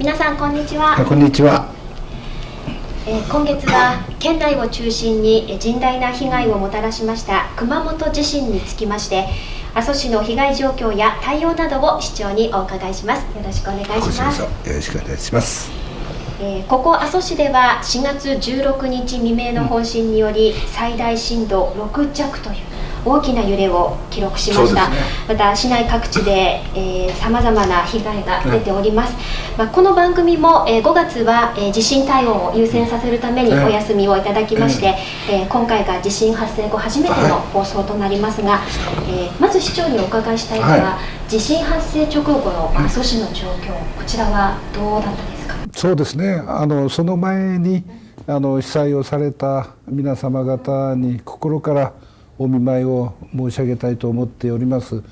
皆さんこんにちは。こんにちは、えー、今月は県内を中心に甚大な被害をもたらしました熊本地震につきまして阿蘇市の被害状況や対応などを市長にお伺いします。よろしくお願いします。よろしくお願いします。えー、ここ阿蘇市では4月16日未明の本震により最大震度6弱という大きな揺れを記録しました、ね、また市内各地でさまざまな被害が出ております、まあ、この番組も、えー、5月は、えー、地震対応を優先させるためにお休みをいただきまして、えー、今回が地震発生後初めての放送となりますが、はい、えー、まず市長にお伺いしたいのは、はい、地震発生直後の阿蘇市の状況、こちらはどうだったですか？そうですね。あのその前にあの被災をされた皆様方に心からお見舞いを申し上げたいと思っております。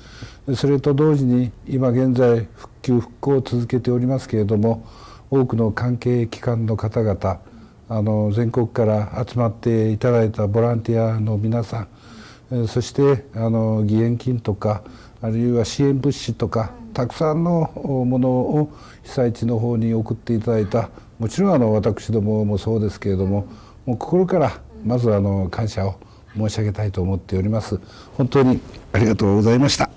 それと同時に今現在復旧復興を続けておりますけれども多くの関係機関の方々あの全国から集まっていただいたボランティアの皆さんそしてあの義援金とかあるいは支援物資とかたくさんのものを被災地の方に送っていただいたもちろんあの私どももそうですけれどももう心からまずあの感謝を申し上げたいと思っております。本当にありがとうございました。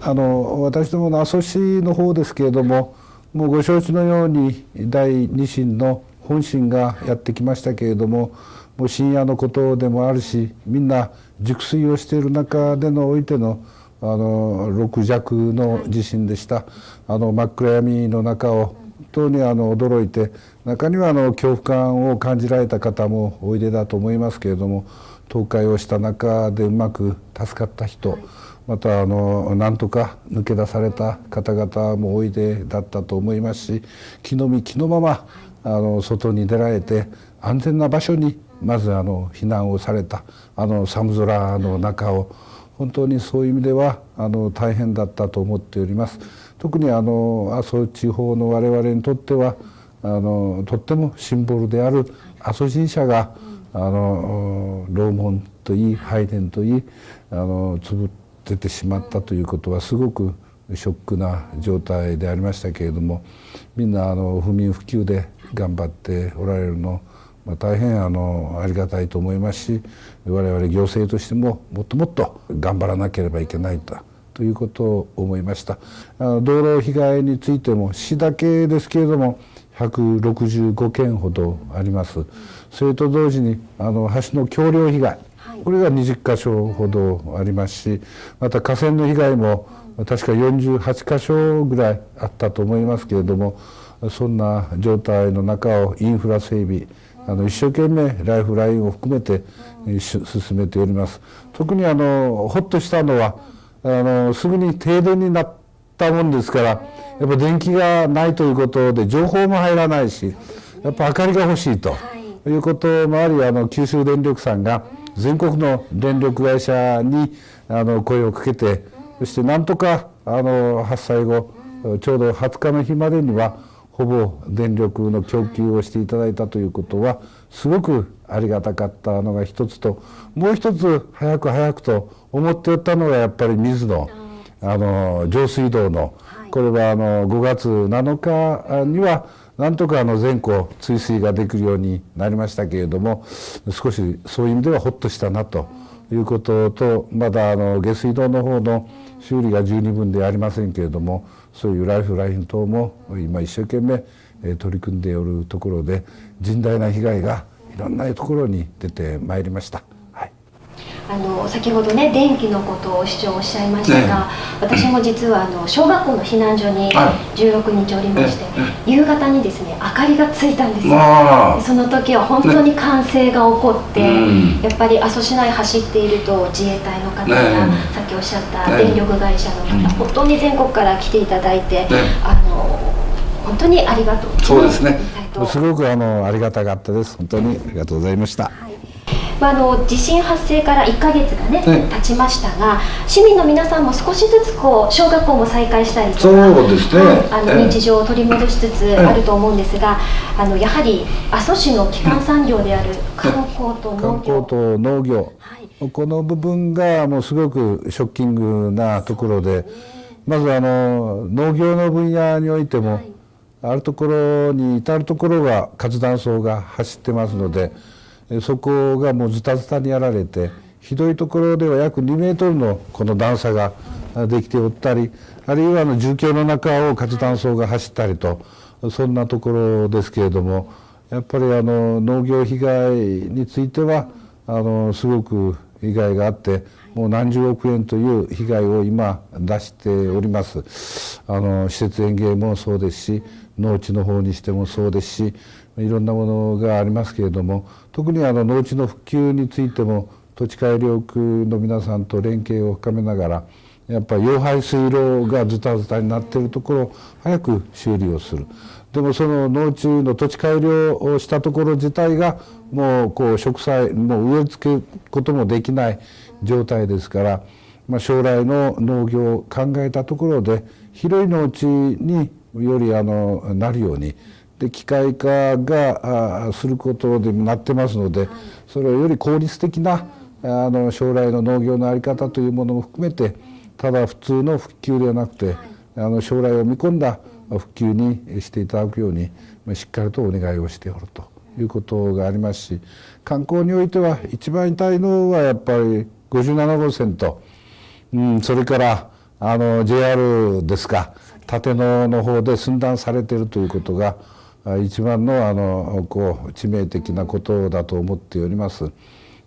あの私どもの阿蘇市の方ですけれどももうご承知のように第二震の本震がやってきましたけれどももう深夜のことでもあるしみんな熟睡をしている中でのおいてのあの6弱の地震でした。あの真っ暗闇の中を本当にあの驚いて中にはあの恐怖感を感じられた方もおいでだと思いますけれども倒壊をした中でうまく助かった人、またあのなんとか抜け出された方々もおいでだったと思いますし気の身気のままあの外に出られて安全な場所にまずあの避難をされたあの寒空の中を本当にそういう意味ではあの大変だったと思っております。特にあの阿蘇地方の我々にとってはあのとってもシンボルである阿蘇神社があの楼門といい拝殿といいあの潰れてしまったということはすごくショックな状態でありましたけれどもみんなあの不眠不休で頑張っておられるのまあ、大変あのありがたいと思いますし我々行政としてももっともっと頑張らなければいけないとということを思いました。あの道路被害についても市だけですけれども165件ほどあります。それと同時にあの橋の橋梁被害。これが20箇所ほどありますしまた河川の被害も確か48箇所ぐらいあったと思いますけれどもそんな状態の中をインフラ整備あの一生懸命ライフラインを含めて進めております。特にあのほっとしたのはあのすぐに停電になったもんですからやっぱ電気がないということで情報も入らないしやっぱ明かりが欲しいとい。うこともありあの九州電力さんが全国の電力会社にあの声をかけてそしてなんとかあの発災後ちょうど20日の日までにはほぼ電力の供給をしていただいたということはすごくありがたかったのが一つともう一つ早く早くと思っておったのがやっぱり水のあの上水道のこれはあの5月7日にはなんとかあの全校追水ができるようになりましたけれども少しそういう意味ではほっとしたなということとまだあの下水道の方の修理が十二分ではありませんけれどもそういうライフライン等も今一生懸命取り組んでおるところで甚大な被害がいろんなところに出てまいりました。あの先ほどね電気のことを市長おっしゃいましたが、ね、私も実はあの小学校の避難所に16日おりまして、夕方にですね明かりがついたんですよ、その時は本当に歓声が起こって、ね、やっぱり阿蘇市内走っていると自衛隊の方や、ね、さっきおっしゃった電力会社の方、本当に全国から来ていただいて、あの本当にありがとう。そうですね。す。ごくあのありがたかったです。本当にありがとうございました、はいまあ、あの地震発生から1か月がね、経ちましたが市民の皆さんも少しずつこう小学校も再開したりとかそうですね、あの日常を取り戻しつつあると思うんですが、あのやはり阿蘇市の基幹産業である観光と農業。観光と農業、はい、この部分がもうすごくショッキングなところで、まずあの農業の分野においても、はい。あるところに至るところが活断層が走ってますのでそこがもうズタズタにやられてひどいところでは約2メートルのこの段差ができておったりあるいはあの重機の中を活断層が走ったりとそんなところですけれどもやっぱりあの農業被害についてはあのすごく被害があってもう何十億円という被害を今出しております。あの施設園芸もそうですし農地の方にしてもそうですしいろんなものがありますけれども特にあの農地の復旧についても土地改良区の皆さんと連携を深めながらやっぱり溶排水路がズタズタになっているところを早く修理をする。でもその農地の土地改良をしたところ自体がもうこう植栽もう植え付けることもできない状態ですから、まあ、将来の農業を考えたところで広い農地によりあのなるようにで機械化がすることでもなってますのでそれをより効率的なあの将来の農業の在り方というものも含めてただ普通の復旧ではなくてあの将来を見込んだ復旧にしていただくようにしっかりとお願いをしておるということがありますし観光においては一番痛いのはやっぱり57号線と、うん、それからあの JR ですか立野の方で寸断されているということが一番のあのこう致命的なことだと思っております。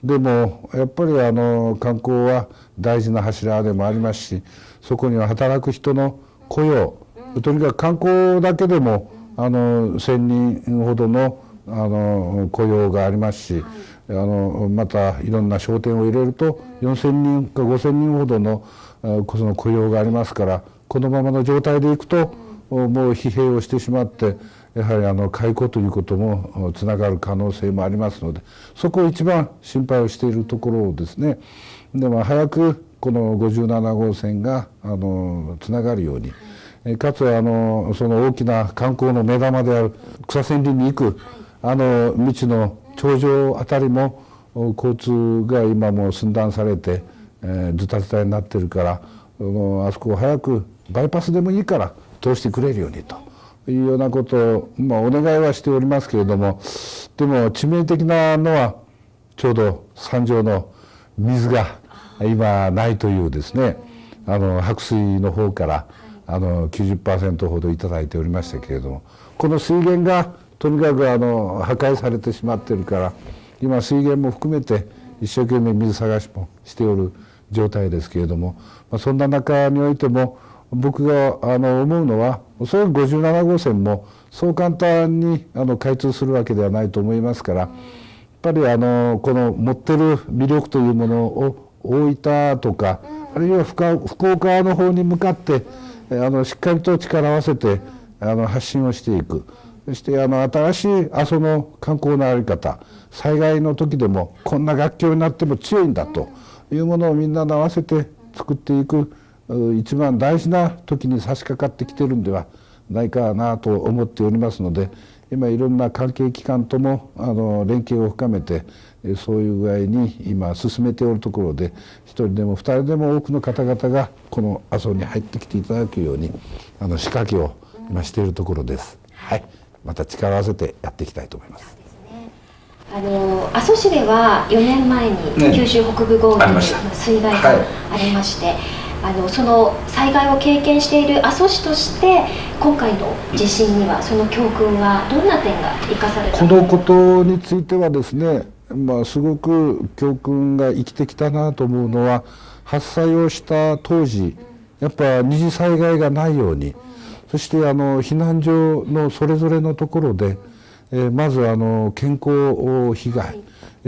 でもやっぱりあの観光は大事な柱でもありますしそこには働く人の雇用とにかく観光だけでもあの1,000人ほどのあの雇用がありますし、あのまたいろんな商店を入れると4,000人か5,000人ほどのその雇用がありますからこのままの状態でいくともう疲弊をしてしまってやはりあの解雇ということもつながる可能性もありますのでそこを一番心配をしているところですね。でも早くこの57号線があのつながるように。かつあのその大きな観光の目玉である草千里に行くあの道の頂上あたりも交通が今もう寸断されて、えー、ズタズタになってるからあそこを早くバイパスでもいいから通してくれるようにというようなことを、まあ、お願いはしておりますけれどもでも致命的なのはちょうど山上の水が今ないというですねあの白水の方からあの90%ほど頂いておりましたけれどもこの水源がとにかくあの破壊されてしまってるから今水源も含めて一生懸命水探しもしておる状態ですけれども、まあ、そんな中においても僕があの思うのはおそらく57号線もそう簡単にあの開通するわけではないと思いますからやっぱりあのこの持ってる魅力というものを大分とかあるいは福岡の方に向かってあのしっかりと力を合わせてあの発信をしていく。そしてあの新しい阿蘇の観光の在り方災害の時でもこんな楽境になっても強いんだというものをみんなで合わせて作っていく。一番大事な時に差し掛かってきてるんではないかなと思っておりますので今いろんな関係機関ともあの連携を深めてそういう具合に今進めておるところで一人でも二人でも多くの方々がこの阿蘇に入ってきていただくようにあの仕掛けを今しているところです。はい、また力を合わせてやっていきたいと思います。あの阿蘇市では4年前に九州北部豪雨の水害がありまして、ねはいあのその災害を経験している阿蘇市として今回の地震にはその教訓はどんな点が生かされたこのことについてはですね、まあ、すごく教訓が生きてきたなと思うのは発災をした当時やっぱ二次災害がないようにそしてあの避難所のそれぞれのところで、えー、まずあの健康被害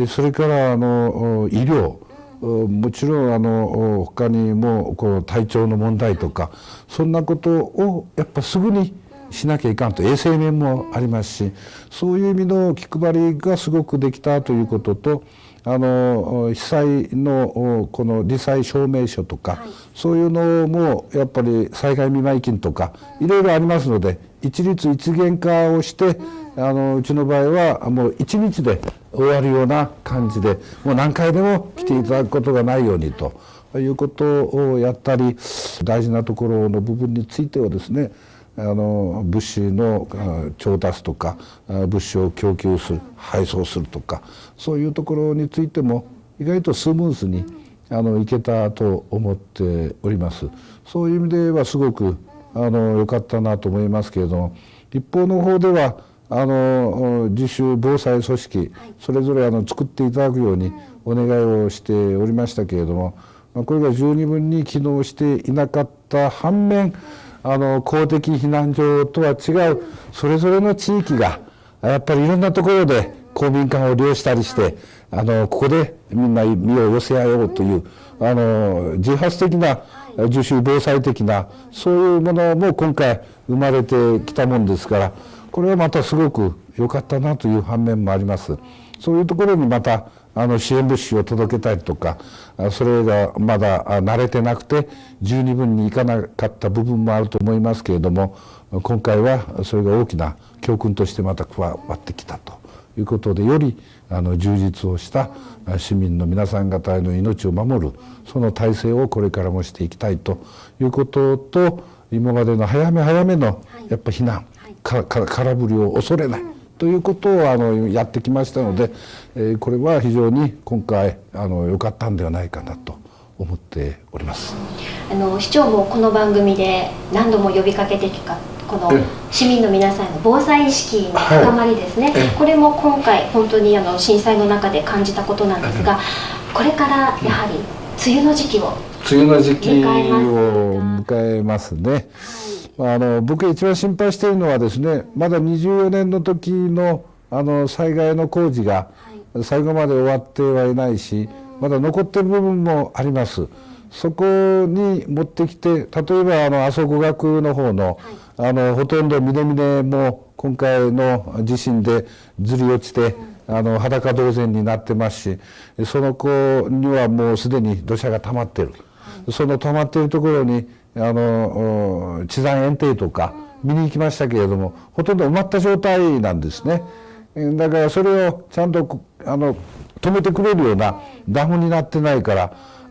それからあの医療もちろんあの他にもこの体調の問題とかそんなことをやっぱすぐにしなきゃいかんと。衛生面もありますしそういう意味の気配りがすごくできたということとあの被災のこの罹災証明書とか、はい、そういうのもやっぱり災害見舞い金とかいろいろありますので一律一元化をして、うん、あのうちの場合はもう一日で終わるような感じでもう何回でも来ていただくことがないようにということをやったり大事なところの部分についてはですねあの物資の調達とか物資を供給する配送するとかそういうところについても意外とスムーズにあのいけたと思っております。そういう意味ではすごくあの良かったなと思いますけれども一方の方ではあの自主防災組織それぞれあの作っていただくようにお願いをしておりましたけれどもこれが十二分に機能していなかった反面あの公的避難所とは違うそれぞれの地域がやっぱりいろんなところで公民館を利用したりしてあのここでみんな身を寄せ合おうというあの自発的な自主防災的なそういうものも今回生まれてきたもんですからこれはまたすごく良かったなという反面もあります。そういうところにまたあの支援物資を届けたりとかそれがまだ慣れてなくて十二分にいかなかった部分もあると思いますけれども今回はそれが大きな教訓としてまた加わってきたということでよりあの充実をした市民の皆さん方への命を守るその体制をこれからもしていきたいということと今までの早め早めのやっぱ避難、空振りを恐れない。ということをあのやってきましたので、えー、これは非常に今回あの良かったんではないかなと思っております。あの市長もこの番組で何度も呼びかけてきたこの市民の皆さんの防災意識の高まりですね、はい、これも今回本当にあの震災の中で感じたことなんですが、これからやはり梅雨の時期を梅雨の時期を迎えますね。はいあの僕が一番心配しているのはですねまだ24年の時のあの災害の工事が最後まで終わってはいないしまだ残ってる部分もあります。そこに持ってきて例えばあの阿蘇五学の方の,、あのほとんど峰々も今回の地震でずり落ちて、あの裸同然になってますしその子にはもうすでに土砂が溜まってる、その溜まっているところにあの地山園庭とか見に行きましたけれどもほとんど埋まった状態なんですね。だからそれをちゃんとあの止めてくれるようなダムになってないか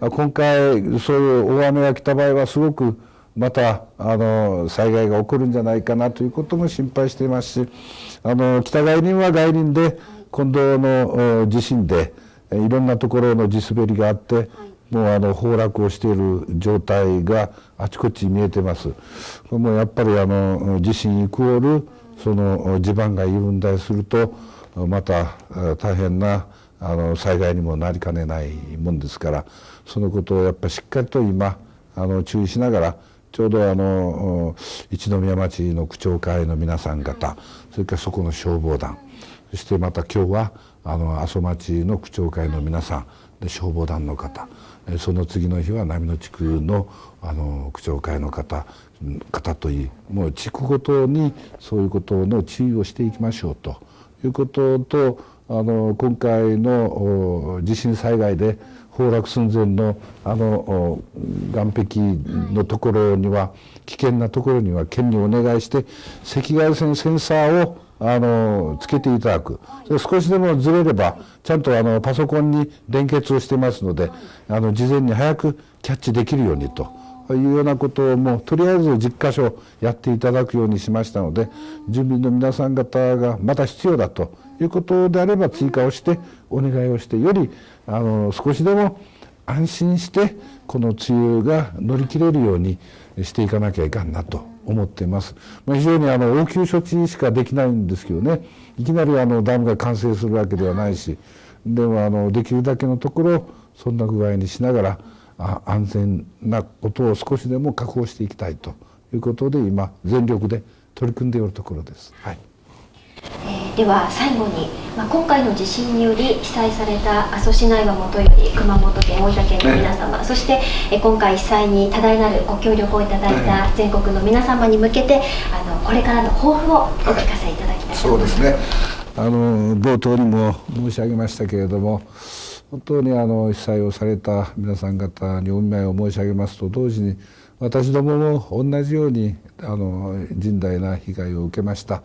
ら今回そういう大雨が来た場合はすごくまたあの災害が起こるんじゃないかなということも心配していますしあの北外輪は外輪で今度の地震でいろんなところの地滑りがあってもうあの崩落をしている状態があちこち見えてます。これもやっぱりあの地震イコールその地盤が緩んだりするとまた大変なあの災害にもなりかねないもんですからそのことをやっぱりしっかりと今あの注意しながらちょうどあの一宮町の区長会の皆さん方それからそこの消防団そしてまた今日はあの阿蘇町の区長会の皆さんで消防団の方。その次の日は波野地区のあの区長会の方方といいもう地区ごとにそういうことの注意をしていきましょうと。いうこととあの今回の地震災害で崩落寸前のあの岸壁のところには危険なところには県にお願いして赤外線センサーをあのつけていただく。少しでもずれればちゃんとあのパソコンに連結をしてますのであの事前に早くキャッチできるようにというようなことをもうとりあえず10箇所やっていただくようにしましたので住民の皆さん方がまた必要だということであれば追加をしてお願いをしてよりあの少しでも安心してこの梅雨が乗り切れるようにしていかなきゃいかんなと思っています。まあ、非常にあの応急処置しかできないんですけどねいきなりあのダムが完成するわけではないしでもあのできるだけのところそんな具合にしながらあ安全なことを少しでも確保していきたいということで今全力で取り組んでおるところです。はい、では最後に、まあ、今回の地震により被災された阿蘇市内はもとより熊本県大分県の皆様、そして、えー、今回被災に多大なるご協力をいただいた全国の皆様に向けてあのこれからの抱負をお聞かせいただきたいと思います。そうですねあの冒頭にも申し上げましたけれども本当にあの被災をされた皆さん方にお見舞いを申し上げますと同時に私どもも同じようにあの甚大な被害を受けました。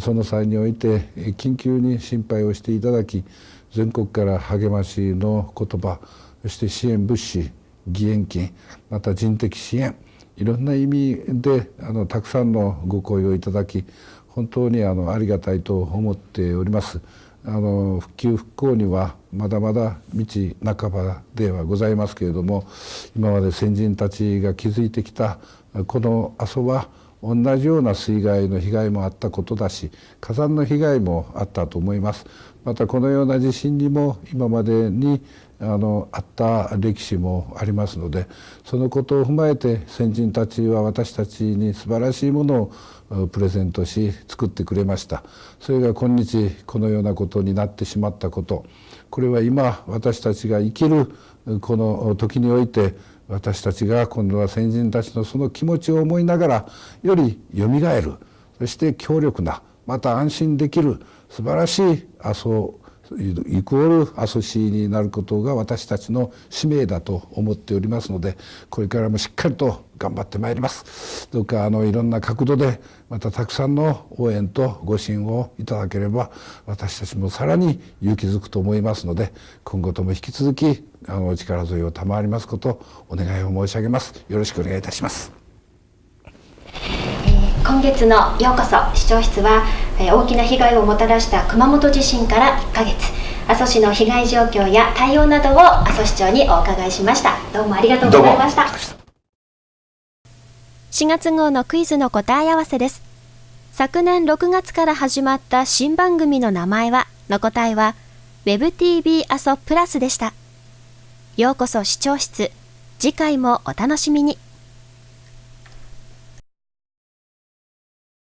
その際において緊急に心配をしていただき全国から励ましの言葉そして支援物資義援金また人的支援いろんな意味であのたくさんのご好意をいただき本当にあのありがたいと思っております。あの復旧復興にはまだまだ道半ばではございますけれども今まで先人たちが築いてきたこの阿蘇は同じような水害の被害もあったことだし火山の被害もあったと思います。またこのような地震にも今までにあのあった歴史もありますのでそのことを踏まえて先人たちは私たちに素晴らしいものをプレゼントし作ってくれました。それが今日このようなことになってしまったこと。これは今私たちが生きるこの時において私たちが今度は先人たちのその気持ちを思いながらよりよみがえる。そして強力なまた安心できる素晴らしい阿蘇イコールアソシーになることが私たちの使命だと思っておりますのでこれからもしっかりと頑張ってまいります。どうかあのいろんな角度でまたたくさんの応援とご支援をいただければ私たちもさらに勇気づくと思いますので今後とも引き続きあのお力添えを賜りますことお願いを申し上げます。よろしくお願いいたします。今月のようこそ。視聴室は大きな被害をもたらした熊本地震から1ヶ月阿蘇市の被害状況や対応などを阿蘇市長にお伺いしました。どうもありがとうございました。4月号のクイズの答え合わせです。昨年6月から始まった新番組の名前はの答えは WebTV 阿蘇プラスでした。ようこそ視聴室次回もお楽しみに。